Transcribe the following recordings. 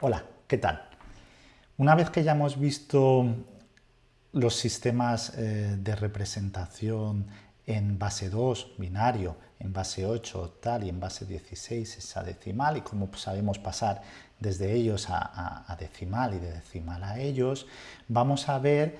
Hola, ¿qué tal? Una vez que ya hemos visto los sistemas eh, de representación en base 2, binario, en base 8, octal y en base 16, hexadecimal, y cómo sabemos pasar desde ellos a, a decimal y de decimal a ellos, vamos a ver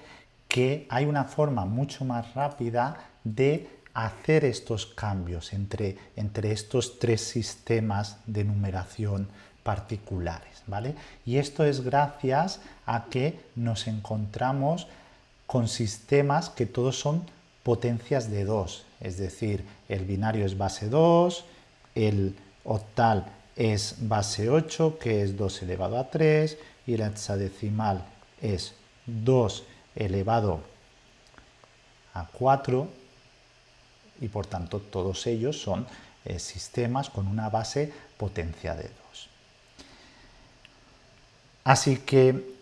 que hay una forma mucho más rápida de hacer estos cambios entre, entre estos tres sistemas de numeración particulares, ¿vale? Y esto es gracias a que nos encontramos con sistemas que todos son potencias de 2, es decir, el binario es base 2, el octal es base 8, que es 2 elevado a 3, y la hexadecimal es 2 elevado a 4, y por tanto todos ellos son eh, sistemas con una base potencia de 2. Así que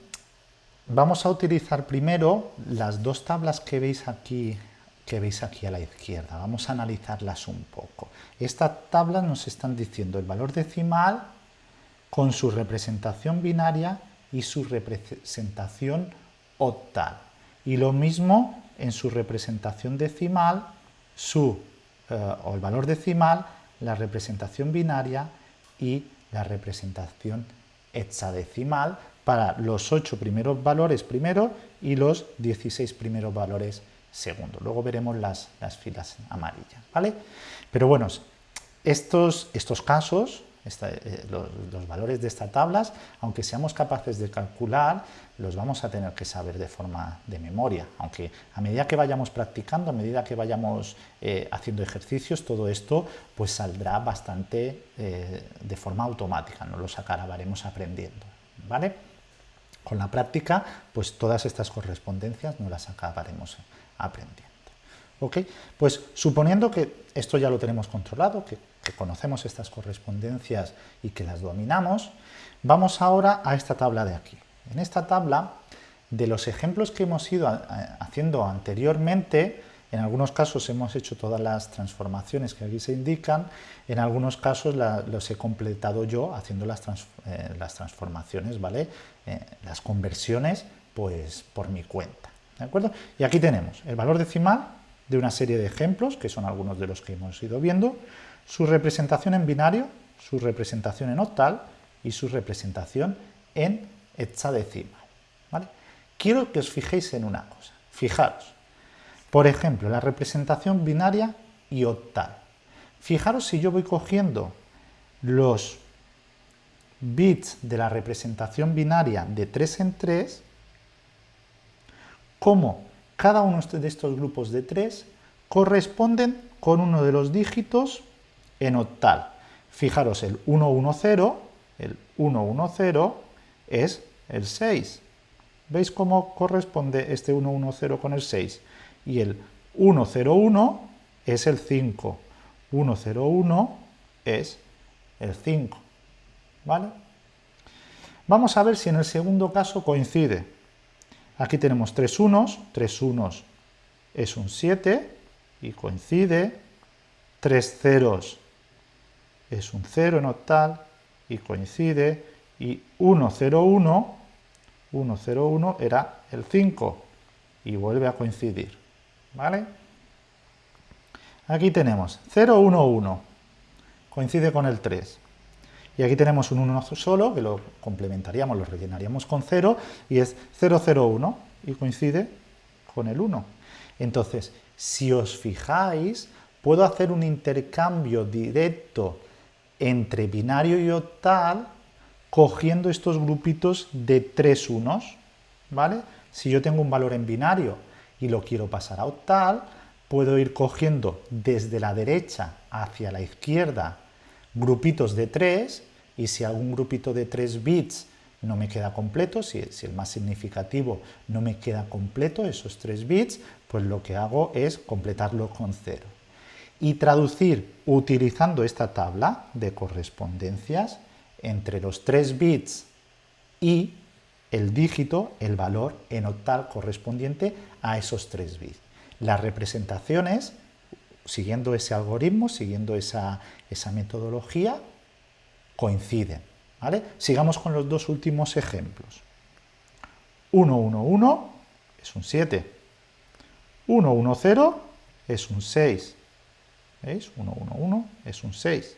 vamos a utilizar primero las dos tablas que veis aquí que veis aquí a la izquierda. Vamos a analizarlas un poco. Estas tablas nos están diciendo el valor decimal con su representación binaria y su representación octal. Y lo mismo en su representación decimal, su, eh, o el valor decimal, la representación binaria y la representación hexadecimal para los 8 primeros valores primero y los 16 primeros valores segundo. Luego veremos las, filas amarillas, ¿vale? Pero bueno, estos, estos casos, eh, los, valores de estas tablas, aunque seamos capaces de calcular, los vamos a tener que saber de forma de memoria, aunque a medida que vayamos practicando, a medida que vayamos eh, haciendo ejercicios, todo esto pues saldrá bastante eh, de forma automática, no los acabaremos aprendiendo, ¿vale? Con la práctica, pues todas estas correspondencias no las acabaremos aprendiendo. ¿Ok? Pues suponiendo que esto ya lo tenemos controlado, que conocemos estas correspondencias y que las dominamos, vamos ahora a esta tabla de aquí. En esta tabla, de los ejemplos que hemos ido haciendo anteriormente, en algunos casos hemos hecho todas las transformaciones que aquí se indican, en algunos casos los he completado yo haciendo las, eh, transformaciones, ¿vale? Eh, las conversiones, pues por mi cuenta, ¿de acuerdo? Y aquí tenemos el valor decimal de una serie de ejemplos, que son algunos de los que hemos ido viendo, su representación en binario, su representación en octal y su representación en hexadecimal. Quiero que os fijéis en una cosa. Fijaros, por ejemplo, la representación binaria y octal. Fijaros si yo voy cogiendo los bits de la representación binaria de 3 en 3, como cada uno de estos grupos de 3 corresponden con uno de los dígitos en octal. Fijaros, el 110, el 110 es el 6. ¿Veis cómo corresponde este 110 con el 6? Y el 101 es el 5. 101 es el 5. ¿Vale? Vamos a ver si en el segundo caso coincide. Aquí tenemos tres unos, tres unos es un 7 y coincide. Tres ceros es un 0 en octal y coincide y 101, 101 era el 5 y vuelve a coincidir, ¿vale? Aquí tenemos 011, coincide con el 3. Y aquí tenemos un 1 solo, que lo complementaríamos, lo rellenaríamos con 0, y es 001, y coincide con el 1. Entonces, si os fijáis, puedo hacer un intercambio directo entre binario y octal cogiendo estos grupitos de tres unos, ¿vale? Si yo tengo un valor en binario y lo quiero pasar a octal, puedo ir cogiendo desde la derecha hacia la izquierda grupitos de 3 y si algún grupito de 3 bits no me queda completo, si, el más significativo no me queda completo, esos 3 bits, pues lo que hago es completarlo con 0. Y traducir utilizando esta tabla de correspondencias entre los 3 bits y el dígito, el valor en octal correspondiente a esos 3 bits. Las representaciones, siguiendo ese algoritmo, siguiendo esa, esa metodología, coinciden. ¿vale? Sigamos con los dos últimos ejemplos. 1, 1, 1 es un 7. 1, 1, 0 es un 6. ¿Veis? 1, 1, 1 es un 6.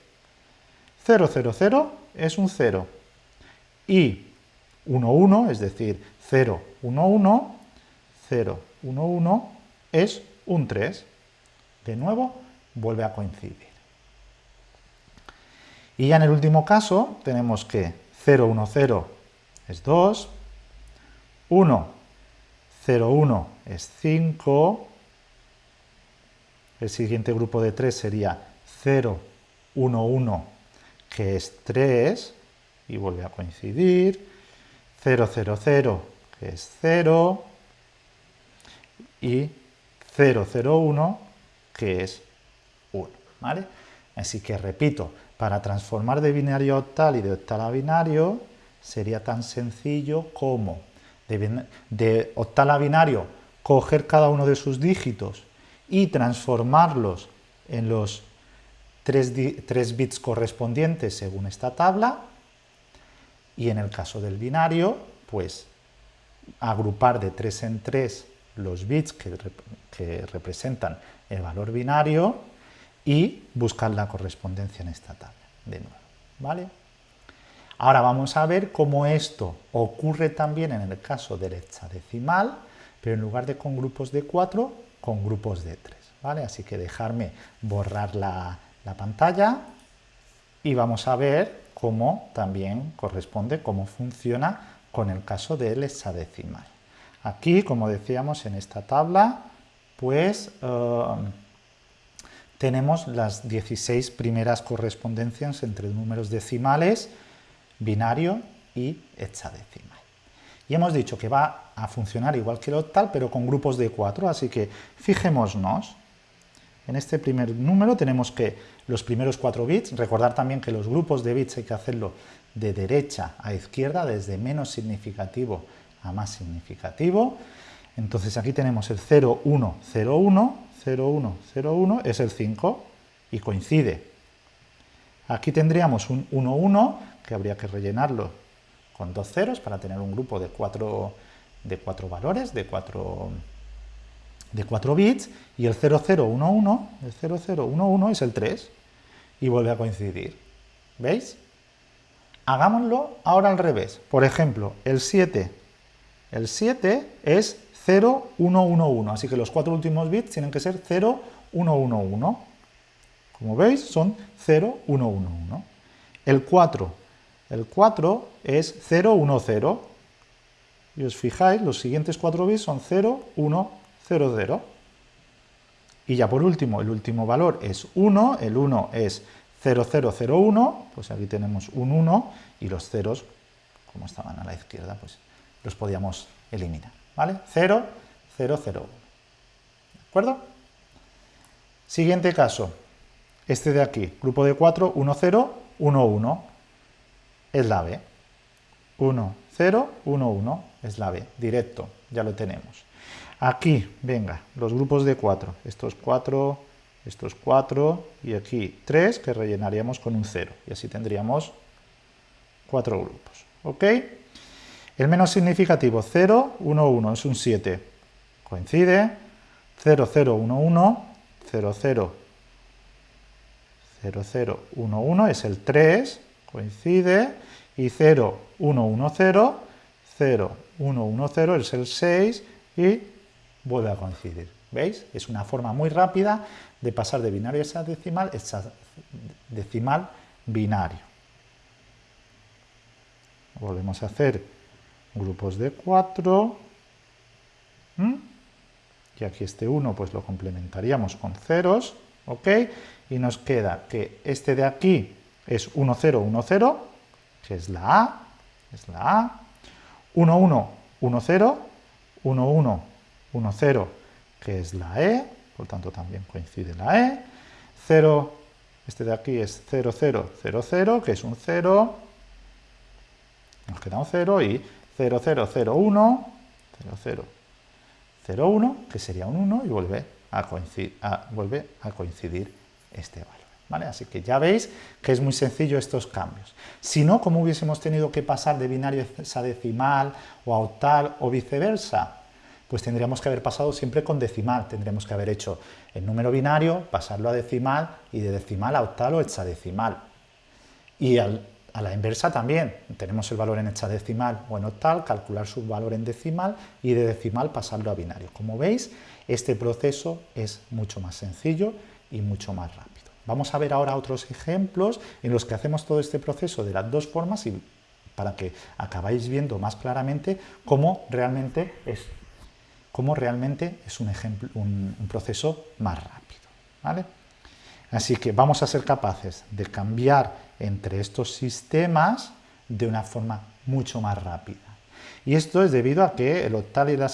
0, 0, 0 es un 0. Y 1, 1, es decir, 0, 1, 1, 0, 1, 1 es un 3. De nuevo, vuelve a coincidir. Y ya en el último caso tenemos que 0, 1, 0 es 2, 1, 0, 1 es 5, el siguiente grupo de 3 sería 0, 1, 1, que es 3, y vuelve a coincidir, 0, 0, 0, que es 0, y 0, 0, 1, que es 1, ¿vale? Así que repito, para transformar de binario a octal y de octal a binario sería tan sencillo como de, de octal a binario coger cada uno de sus dígitos y transformarlos en los tres, tres bits correspondientes según esta tabla y en el caso del binario, pues agrupar de tres en tres los bits que, que, representan el valor binario y buscar la correspondencia en esta tabla, de nuevo, ¿vale? Ahora vamos a ver cómo esto ocurre también en el caso del hexadecimal, pero en lugar de con grupos de 4, con grupos de 3, ¿vale? Así que dejarme borrar la, la pantalla y vamos a ver cómo también corresponde, cómo funciona con el caso del hexadecimal. Aquí, como decíamos en esta tabla, pues eh, tenemos las 16 primeras correspondencias entre números decimales, binario y hexadecimal. Y hemos dicho que va a funcionar igual que el octal, pero con grupos de 4, así que fijémonos. En este primer número tenemos que los primeros 4 bits, recordar también que los grupos de bits hay que hacerlo de derecha a izquierda, desde menos significativo a más significativo. Entonces aquí tenemos el 0, 1, 0, 1, 0, 1, 0, 1, es el 5 y coincide. Aquí tendríamos un 1, 1, que habría que rellenarlo con dos ceros para tener un grupo de cuatro, de cuatro valores, de cuatro, de cuatro bits, y el 0011, el 0011 es el 3, y vuelve a coincidir. ¿Veis? Hagámoslo ahora al revés. Por ejemplo, el 7. El 7 es 0111, así que los cuatro últimos bits tienen que ser 0111. Como veis, son 0111. El 4 el 4 es 0, 1, 0. Y os fijáis, los siguientes 4 bits son 0, 1, 0, 0. Y ya por último, el último valor es 1, el 1 es 0, 0, 0, 1, pues aquí tenemos un 1 y los ceros, como estaban a la izquierda, pues los podíamos eliminar, ¿vale? 0, 0, 0, 1. ¿De acuerdo? Siguiente caso, este de aquí, grupo de 4, 1, 0, 1, 1 es la B. 1, 0, 1, 1 es la B, directo, ya lo tenemos. Aquí, venga, los grupos de 4, estos 4, estos 4 y aquí 3 que rellenaríamos con un 0 y así tendríamos 4 grupos. ¿Ok? El menos significativo 0, 1, 1 es un 7, coincide, 0, 0, 1, 1, 0, 0, 0, 0, 1, 1 es el 3, coincide, y 0, 1, 1, 0, 0, 1, 1, 0 es el 6 y vuelve a coincidir. ¿Veis? Es una forma muy rápida de pasar de binario a decimal, decimal binario. Volvemos a hacer grupos de 4. Y aquí este 1 pues lo complementaríamos con ceros. ¿Ok? Y nos queda que este de aquí es 1, 0, 1, 0, que es la A, es la A, 1, 1, 1, 0, 1, 1, 1, 0, que es la E, por tanto también coincide la E, 0, este de aquí es 0, 0, 0, 0, que es un 0, nos queda un 0, y 0, 0, 0, 1, 0, 0, 0, 1, que sería un 1, y vuelve a a, vuelve a coincidir este valor. Así que ya veis que es muy sencillo estos cambios. Si no, ¿cómo hubiésemos tenido que pasar de binario hexadecimal o a octal o viceversa? Pues tendríamos que haber pasado siempre con decimal, tendríamos que haber hecho el número binario, pasarlo a decimal y de decimal a octal o hexadecimal. Y a la inversa también, tenemos el valor en hexadecimal o en octal, calcular su valor en decimal y de decimal pasarlo a binario. Como veis, este proceso es mucho más sencillo y mucho más rápido. Vamos a ver ahora otros ejemplos en los que hacemos todo este proceso de las dos formas y para que acabáis viendo más claramente cómo realmente es, cómo realmente es un, ejemplo, un, proceso más rápido. ¿vale? Así que vamos a ser capaces de cambiar entre estos sistemas de una forma mucho más rápida. Y esto es debido a que el octal y la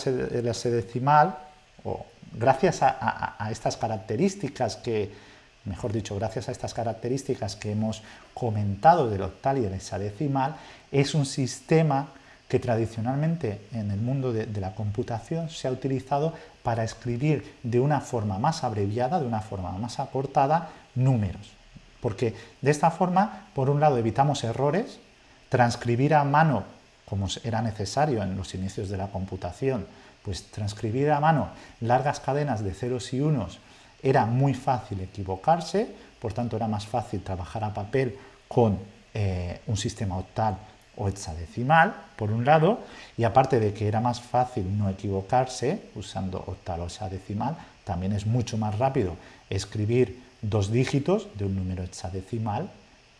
sedecimal, o gracias a, estas características que, mejor dicho, gracias a estas características que hemos comentado del octal y del hexadecimal, es un sistema que tradicionalmente en el mundo de, la computación se ha utilizado para escribir de una forma más abreviada, de una forma más acortada, números. Porque de esta forma, por un lado, evitamos errores, transcribir a mano, como era necesario en los inicios de la computación, pues transcribir a mano largas cadenas de ceros y unos era muy fácil equivocarse, por tanto era más fácil trabajar a papel con eh, un sistema octal o hexadecimal, por un lado, y aparte de que era más fácil no equivocarse usando octal o hexadecimal, también es mucho más rápido escribir dos dígitos de un número hexadecimal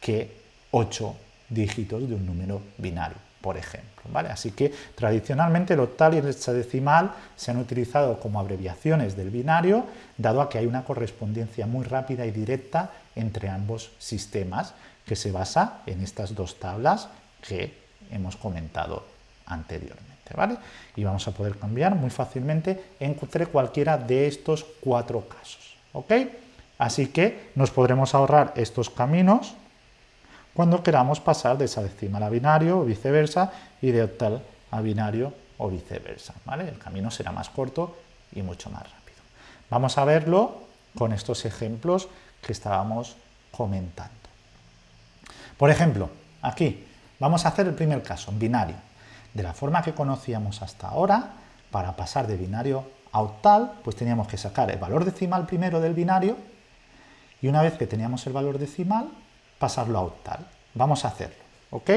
que ocho dígitos de un número binario, por ejemplo. ¿vale? Así que tradicionalmente el octal y el hexadecimal se han utilizado como abreviaciones del binario, dado a que hay una correspondencia muy rápida y directa entre ambos sistemas, que se basa en estas dos tablas que hemos comentado anteriormente. ¿vale? Y vamos a poder cambiar muy fácilmente entre cualquiera de estos cuatro casos. ¿ok? Así que nos podremos ahorrar estos caminos cuando queramos pasar de hexadecimal a binario o viceversa y de octal a binario o viceversa. ¿vale? El camino será más corto y mucho más rápido. Vamos a verlo con estos ejemplos que estábamos comentando. Por ejemplo, aquí vamos a hacer el primer caso, binario. De la forma que conocíamos hasta ahora, para pasar de binario a octal, pues teníamos que sacar el valor decimal primero del binario y una vez que teníamos el valor decimal, pasarlo a octal. Vamos a hacerlo, ¿ok?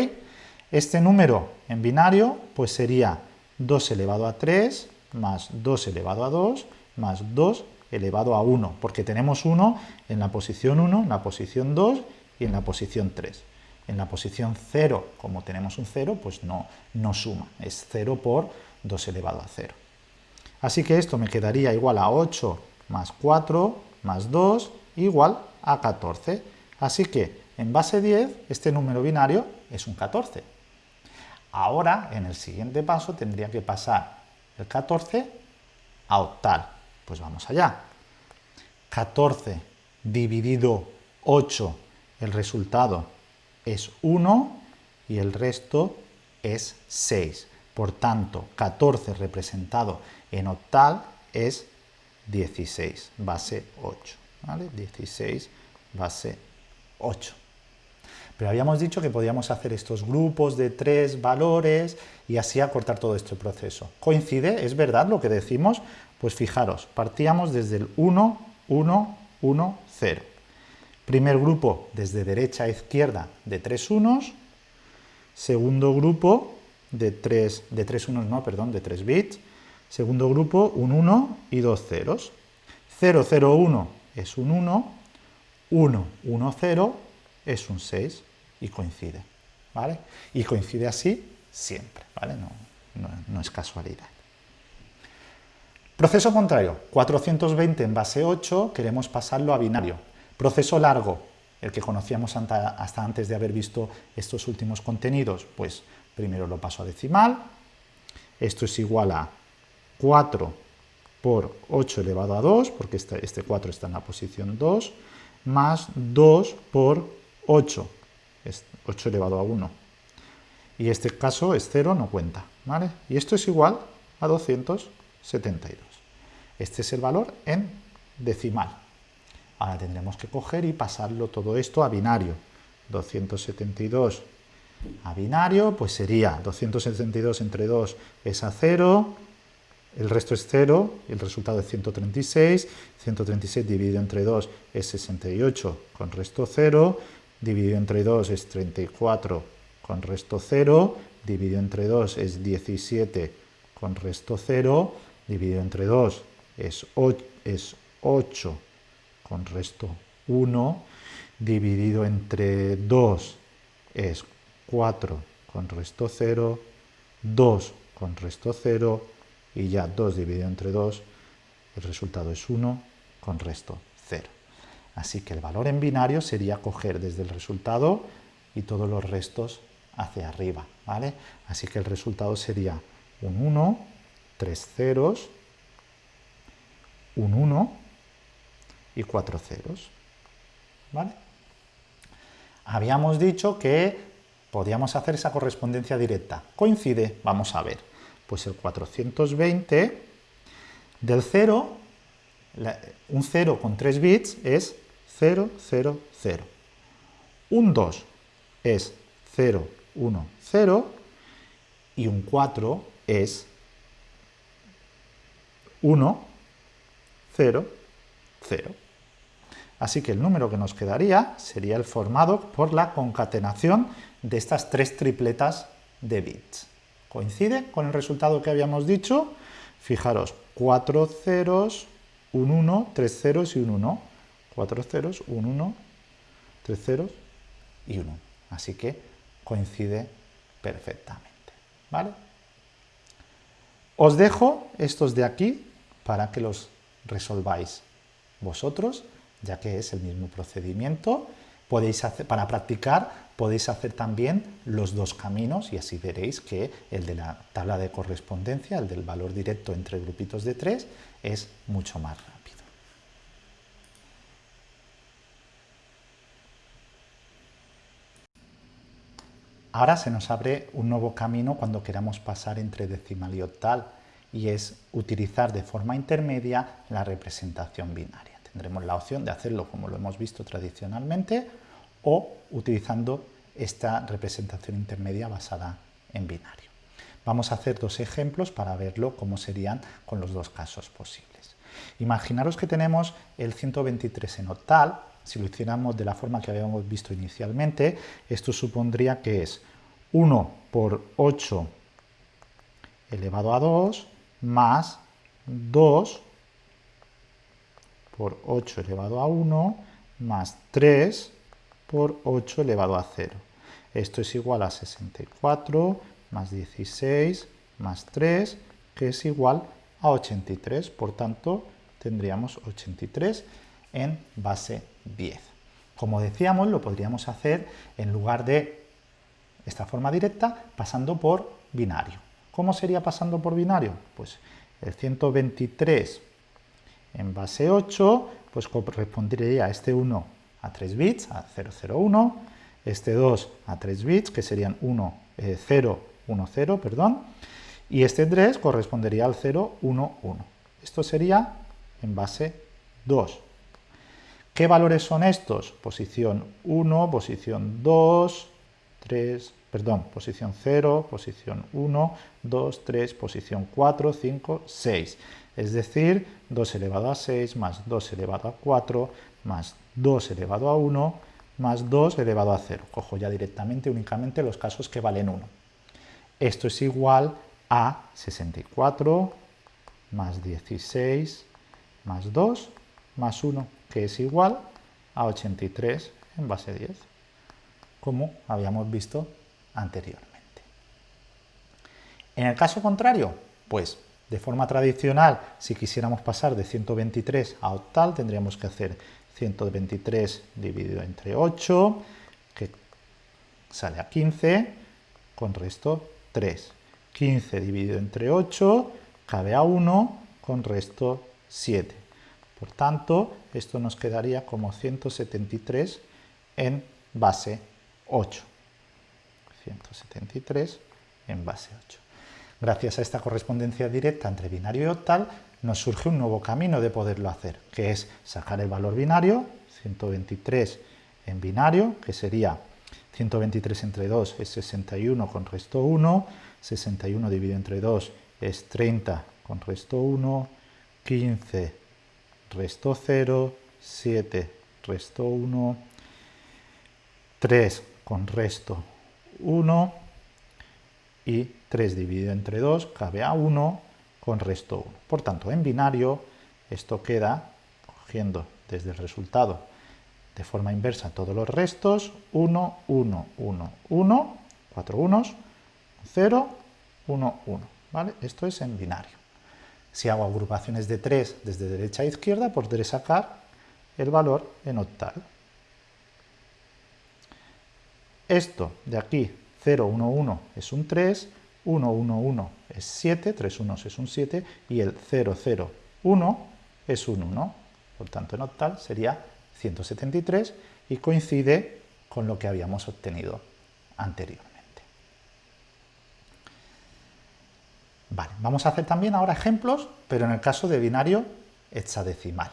Este número en binario pues sería 2 elevado a 3 más 2 elevado a 2 más 2 elevado a 1, porque tenemos 1 en la posición 1, en la posición 2 y en la posición 3. En la posición 0, como tenemos un 0, pues no, no suma, es 0 por 2 elevado a 0. Así que esto me quedaría igual a 8 más 4 más 2 igual a 14. Así que en base 10 este número binario es un 14. Ahora, en el siguiente paso, tendría que pasar el 14 a octal. Pues vamos allá. 14 dividido 8, el resultado es 1 y el resto es 6. Por tanto, 14 representado en octal es 16, base 8. ¿vale? 16 base 8. Pero habíamos dicho que podíamos hacer estos grupos de tres valores y así acortar todo este proceso. ¿Coincide? ¿Es verdad lo que decimos? Pues fijaros, partíamos desde el 1, 1, 1, 0. Primer grupo desde derecha a izquierda de tres unos. Segundo grupo de tres, de tres unos, no, perdón, de tres bits. Segundo grupo, un 1 y dos ceros. 0, 0, 1 es un 1, 1, 1, 0 es un 6 y coincide, ¿vale? Y coincide así siempre, ¿vale? No, no, es casualidad. Proceso contrario, 420 en base 8, queremos pasarlo a binario. Proceso largo, el que conocíamos hasta antes de haber visto estos últimos contenidos, pues primero lo paso a decimal, esto es igual a 4 por 8 elevado a 2, porque este, este 4 está en la posición 2, más 2 por 8, es 8 elevado a 1. Y este caso es 0, no cuenta. ¿vale? Y esto es igual a 272. Este es el valor en decimal. Ahora tendremos que coger y pasarlo todo esto a binario. 272 a binario, pues sería 272 entre 2 es a 0, el resto es 0, y el resultado es 136, 136 dividido entre 2 es 68 con resto 0, dividido entre 2 es 34 con resto 0, dividido entre 2 es 17 con resto 0, dividido entre 2 es 8, es 8 con resto 1, dividido entre 2 es 4 con resto 0, 2 con resto 0 y ya 2 dividido entre 2, el resultado es 1 con resto 0. Así que el valor en binario sería coger desde el resultado y todos los restos hacia arriba, ¿vale? Así que el resultado sería un 1, 3 ceros, un 1 y 4 ceros, ¿vale? Habíamos dicho que podíamos hacer esa correspondencia directa. ¿Coincide? Vamos a ver. Pues el 420 del 0, un 0 con 3 bits es 0, 0, 0. Un 2 es 0, 1, 0 y un 4 es 1, 0, 0. Así que el número que nos quedaría sería el formado por la concatenación de estas tres tripletas de bits. ¿Coincide con el resultado que habíamos dicho? Fijaros, 4 ceros, un 1, 3 ceros y un 1. 4 ceros, un 1, 3 ceros y 1. Así que coincide perfectamente. ¿Vale? Os dejo estos de aquí para que los resolváis vosotros, ya que es el mismo procedimiento. Podéis hacer, para practicar podéis hacer también los dos caminos y así veréis que el de la tabla de correspondencia, el del valor directo entre grupitos de tres, es mucho más rápido. Ahora se nos abre un nuevo camino cuando queramos pasar entre decimal y octal y es utilizar de forma intermedia la representación binaria. Tendremos la opción de hacerlo como lo hemos visto tradicionalmente o utilizando esta representación intermedia basada en binario. Vamos a hacer dos ejemplos para verlo cómo serían con los dos casos posibles. Imaginaros que tenemos el 123 en octal, si lo hiciéramos de la forma que habíamos visto inicialmente, esto supondría que es 1 por 8 elevado a 2 más 2 por 8 elevado a 1 más 3 por 8 elevado a 0. Esto es igual a 64 más 16 más 3, que es igual a 83. Por tanto, tendríamos 83 en base 10. Como decíamos, lo podríamos hacer en lugar de esta forma directa pasando por binario. ¿Cómo sería pasando por binario? Pues el 123 en base 8 pues correspondería a este 1 a 3 bits, a 001, este 2 a 3 bits, que serían 1, 0, 1, 0, perdón, y este 3 correspondería al 0, 1, 1. Esto sería en base 2. ¿Qué valores son estos? Posición 1, posición 2, 3, perdón, posición 0, posición 1, 2, 3, posición 4, 5, 6. Es decir, 2 elevado a 6 más 2 elevado a 4 más 2 elevado a 1 más 2 elevado a 0. Cojo ya directamente únicamente los casos que valen 1. Esto es igual a 64 más 16 más 2 más 1, que es igual a 83 en base 10 como habíamos visto anteriormente. En el caso contrario, pues de forma tradicional, si quisiéramos pasar de 123 a octal, tendríamos que hacer 123 dividido entre 8, que sale a 15, con resto 3. 15 dividido entre 8 cabe a 1, con resto 7. Por tanto, esto nos quedaría como 173 en base 8. 173 en base 8. Gracias a esta correspondencia directa entre binario y octal, nos surge un nuevo camino de poderlo hacer, que es sacar el valor binario 123 en binario, que sería 123 entre 2 es 61 con resto 1, 61 dividido entre 2 es 30 con resto 1, 15 resto 0, 7 resto 1, 3 con resto 1 y 3 dividido entre 2 cabe a 1 con resto 1. Por tanto, en binario esto queda, cogiendo desde el resultado de forma inversa todos los restos, 1, 1, 1, 1, 4 unos, 0, 1, 1. ¿vale? Esto es en binario. Si hago agrupaciones de 3 desde derecha a izquierda, podré sacar el valor en octal. Esto de aquí, 0, 1, 1 es un 3, 1, 1, 1 es 7, 3 unos es un 7, y el 0, 0, 1 es un 1. Por tanto, en octal sería 173 y coincide con lo que habíamos obtenido anteriormente. Vamos a hacer también ahora ejemplos, pero en el caso de binario hexadecimal.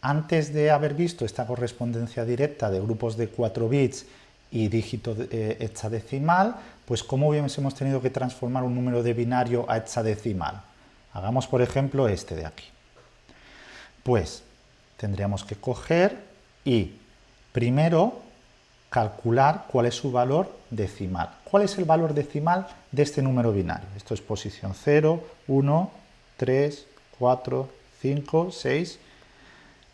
Antes de haber visto esta correspondencia directa de grupos de 4 bits y dígito eh, hexadecimal, pues cómo hubiésemos tenido que transformar un número de binario a hexadecimal. Hagamos, por ejemplo, este de aquí. Pues tendríamos que coger y primero calcular cuál es su valor decimal. ¿Cuál es el valor decimal de este número binario? Esto es posición 0, 1, 3, 4, 5, 6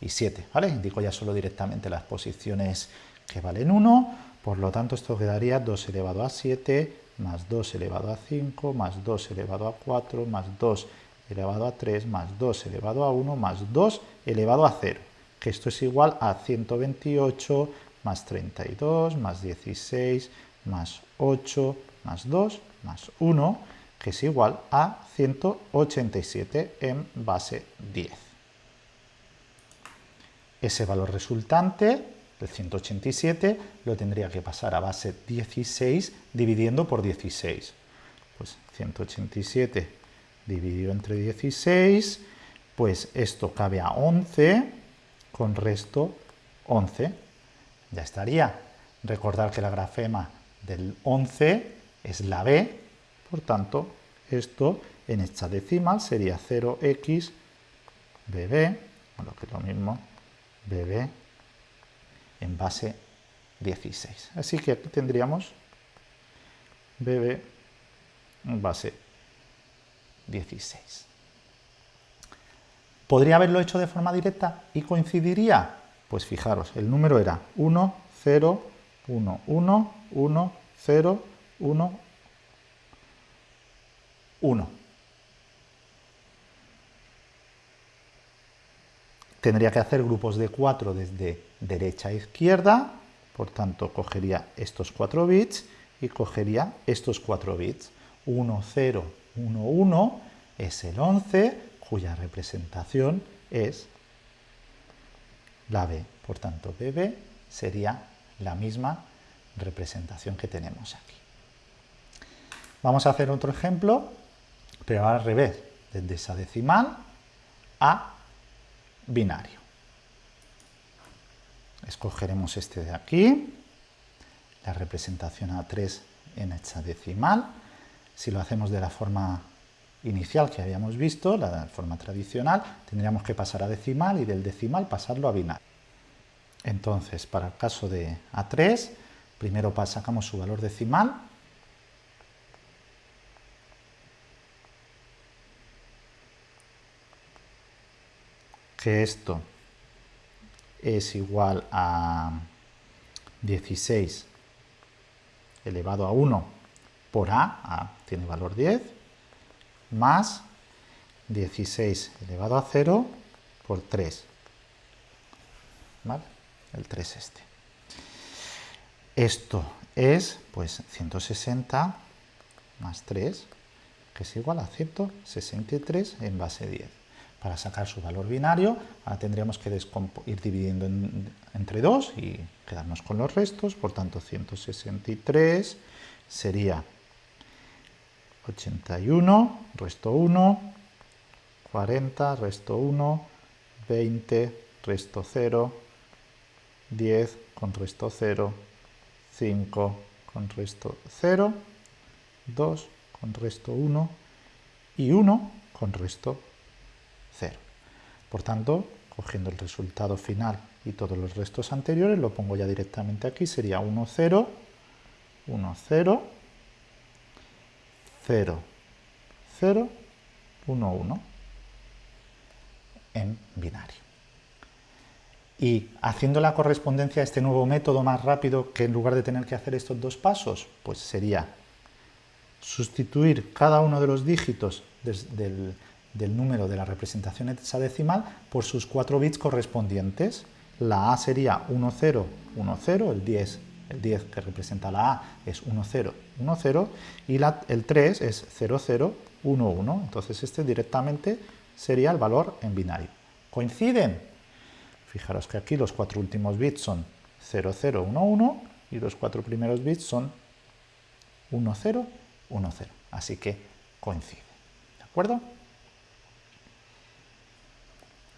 y 7. ¿vale? Indico ya solo directamente las posiciones que valen 1, por lo tanto esto quedaría 2 elevado a 7, más 2 elevado a 5, más 2 elevado a 4, más 2 elevado a 3, más 2 elevado a 1, más 2 elevado a 0, que esto es igual a 128 más 32, más 16, más 8, más 2, más 1, que es igual a 187 en base 10. Ese valor resultante, el 187, lo tendría que pasar a base 16 dividiendo por 16. Pues 187 dividido entre 16, pues esto cabe a 11 con resto 11. Ya estaría. Recordar que la grafema del 11 es la b, por tanto, esto en hexadecimal sería 0x bb, lo que es lo mismo, bb en base 16. Así que aquí tendríamos bb en base 16. ¿Podría haberlo hecho de forma directa y coincidiría? Pues fijaros, el número era 1, 0, 1, 1, 1, 0, 1, 1. Tendría que hacer grupos de 4 desde derecha a izquierda, por tanto cogería estos 4 bits y cogería estos 4 bits. 1, 0, 1, 1 es el 11, cuya representación es la B. Por tanto, BB sería la misma representación que tenemos aquí. Vamos a hacer otro ejemplo, pero al revés, desde esa decimal a binario. Escogeremos este de aquí, la representación A3 en hexadecimal. Si lo hacemos de la forma inicial que habíamos visto, la forma tradicional, tendríamos que pasar a decimal y del decimal pasarlo a binario. Entonces, para el caso de A3, primero sacamos su valor decimal, que esto es igual a 16 elevado a 1 por A, A tiene valor 10, más 16 elevado a 0 por 3. ¿Vale? El 3 este. Esto es, pues, 160 más 3, que es igual a 163 en base 10. Para sacar su valor binario, ahora tendríamos que ir dividiendo entre 2 y quedarnos con los restos. Por tanto, 163 sería 81, resto 1, 40, resto 1, 20, resto 0, 10 con resto 0, 5 con resto 0, 2 con resto 1 y 1 con resto 0. Por tanto, cogiendo el resultado final y todos los restos anteriores, lo pongo ya directamente aquí, sería 1, 0, 1, 0, 0, 0, 1, 1 en binario. Y haciendo la correspondencia a este nuevo método más rápido que en lugar de tener que hacer estos dos pasos, pues sería sustituir cada uno de los dígitos del, del número de la representación hexadecimal por sus cuatro bits correspondientes. La A sería 1010, 10, el 10, el 10 que representa la A es 1010 y la, el 3 es 0011. Entonces este directamente sería el valor en binario. ¿Coinciden? Fijaros que aquí los cuatro últimos bits son 0011 y los cuatro primeros bits son 1010. Así que coincide. ¿De acuerdo?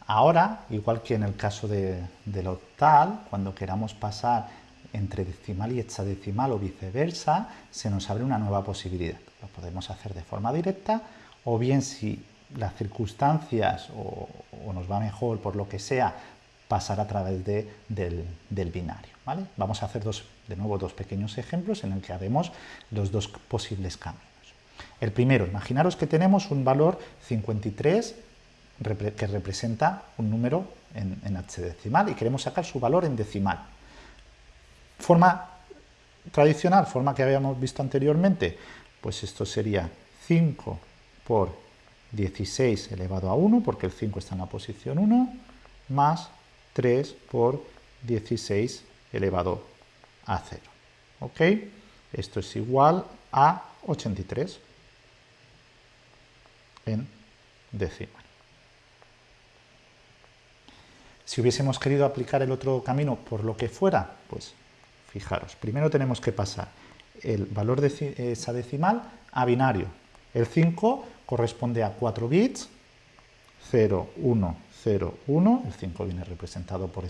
Ahora, igual que en el caso de, del octal, cuando queramos pasar entre decimal y hexadecimal o viceversa, se nos abre una nueva posibilidad. Lo podemos hacer de forma directa o bien si las circunstancias o, nos va mejor por lo que sea, pasar a través de, del, binario. ¿vale? Vamos a hacer de nuevo dos pequeños ejemplos en el que haremos los dos posibles caminos. El primero, imaginaros que tenemos un valor 53 que representa un número en, en y queremos sacar su valor en decimal. Forma tradicional, forma que habíamos visto anteriormente, pues esto sería 5 por 16 elevado a 1, porque el 5 está en la posición 1, más 3 por 16 elevado a 0. ¿Ok? Esto es igual a 83 en decimal. Si hubiésemos querido aplicar el otro camino por lo que fuera, pues fijaros, primero tenemos que pasar el valor de esa decimal a binario. El 5 corresponde a 4 bits, 0, 1, 0, 1, el 5 viene representado por,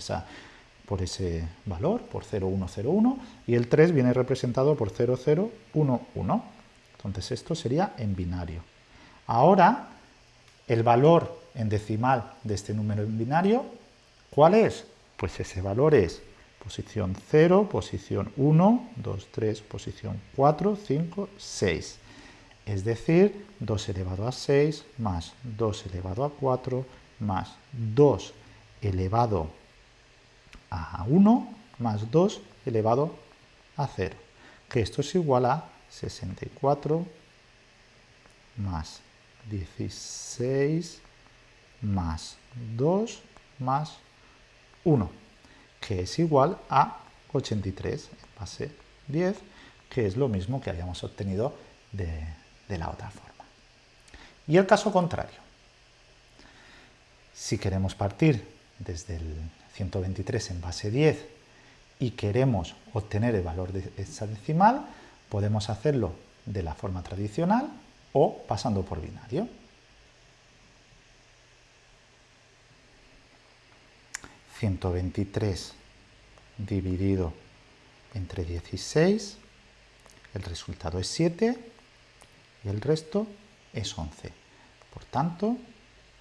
por ese valor, por 0, 1, 0, 1, y el 3 viene representado por 0, 0, 1, 1. Entonces esto sería en binario. Ahora, el valor en decimal de este número en binario ¿Cuál es? Pues ese valor es posición 0, posición 1, 2, 3, posición 4, 5, 6. Es decir, 2 elevado a 6 más 2 elevado a 4 más 2 elevado a 1 más 2 elevado a 0. Que esto es igual a 64 más 16 más 2 más 1, que es igual a 83 en base 10, que es lo mismo que habíamos obtenido de, la otra forma. Y el caso contrario. Si queremos partir desde el 123 en base 10 y queremos obtener el valor de esa decimal, podemos hacerlo de la forma tradicional o pasando por binario. 123 dividido entre 16, el resultado es 7 y el resto es 11. Por tanto,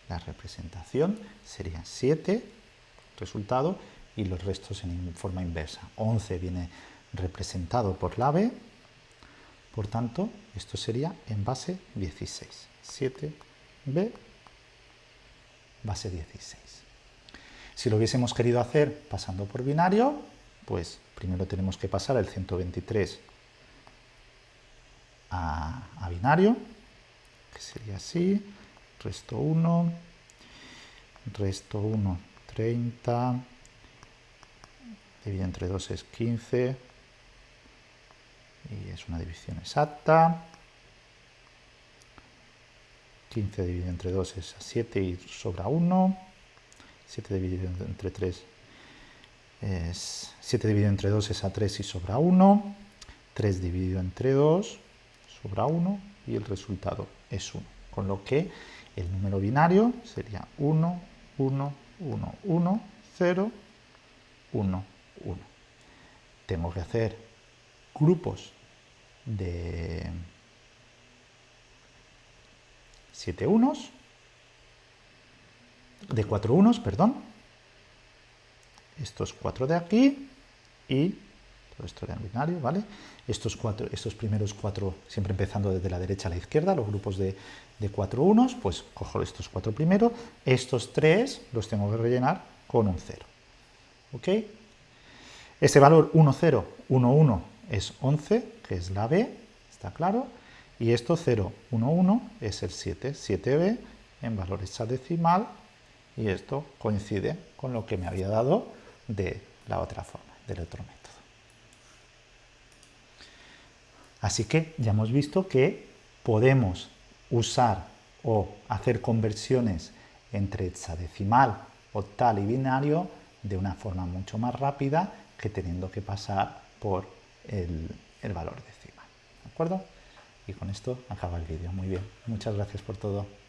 la representación sería 7, resultado, y los restos en forma inversa. 11 viene representado por la B, por tanto, esto sería en base 16. 7B, base 16. Si lo hubiésemos querido hacer pasando por binario, pues primero tenemos que pasar el 123 a, binario, que sería así, resto 1, resto 1, 30, dividido entre 2 es 15, y es una división exacta, 15 dividido entre 2 es 7 y sobra 1, 7 dividido entre 3 es 7 dividido entre 2 es a 3 y sobra 1, 3 dividido entre 2 sobra 1 y el resultado es 1. Con lo que El número binario sería 1, 1, 1, 1, 0, 1, 1. Tengo que hacer grupos de 7 unos, de 4 unos, perdón, estos 4 de aquí y todo esto era binario, ¿vale? Estos, cuatro, estos primeros 4, siempre empezando desde la derecha a la izquierda, los grupos de, de 4 unos, pues cojo estos 4 primero, estos 3 los tengo que rellenar con un 0, ¿ok? Este valor 1, 0, 1, 1 es 11, que es la B, está claro, y esto 0, 1, 1 es el 7, 7B en valor hexadecimal, y esto coincide con lo que me había dado de la otra forma, del otro método. Así que ya hemos visto que podemos usar o hacer conversiones entre hexadecimal, octal y binario de una forma mucho más rápida que teniendo que pasar por el, valor decimal. ¿De acuerdo? Y con esto acaba el vídeo. Muy bien. Muchas gracias por todo.